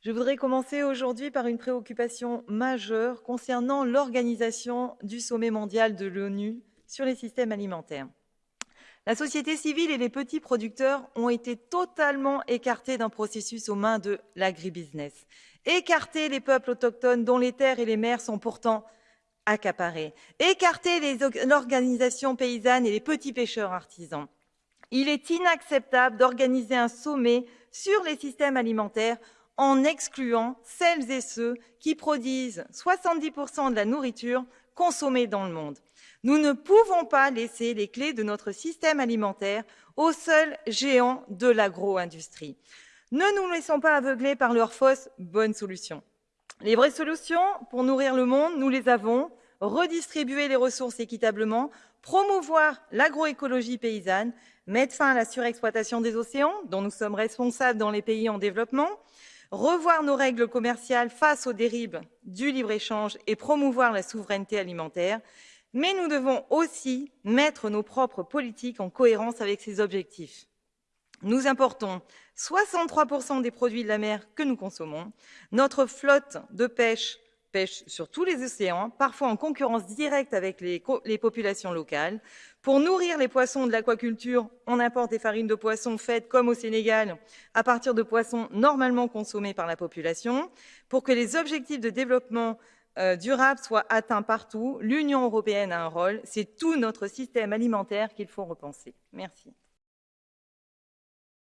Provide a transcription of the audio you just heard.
Je voudrais commencer aujourd'hui par une préoccupation majeure concernant l'organisation du sommet mondial de l'ONU sur les systèmes alimentaires. La société civile et les petits producteurs ont été totalement écartés d'un processus aux mains de l'agribusiness. Écarter les peuples autochtones dont les terres et les mers sont pourtant accaparées. Écarter l'organisation paysanne et les petits pêcheurs artisans. Il est inacceptable d'organiser un sommet sur les systèmes alimentaires en excluant celles et ceux qui produisent 70% de la nourriture consommée dans le monde. Nous ne pouvons pas laisser les clés de notre système alimentaire aux seuls géants de l'agro-industrie. Ne nous laissons pas aveugler par leurs fausses bonnes solutions. Les vraies solutions pour nourrir le monde, nous les avons. Redistribuer les ressources équitablement, promouvoir l'agroécologie paysanne, mettre fin à la surexploitation des océans, dont nous sommes responsables dans les pays en développement, revoir nos règles commerciales face aux dérives du libre-échange et promouvoir la souveraineté alimentaire, mais nous devons aussi mettre nos propres politiques en cohérence avec ces objectifs. Nous importons 63% des produits de la mer que nous consommons. Notre flotte de pêche pêche sur tous les océans, parfois en concurrence directe avec les, populations locales. Pour nourrir les poissons de l'aquaculture, on importe des farines de poissons faites, comme au Sénégal, à partir de poissons normalement consommés par la population. Pour que les objectifs de développement euh, durable soient atteints partout, l'Union européenne a un rôle. C'est tout notre système alimentaire qu'il faut repenser. Merci.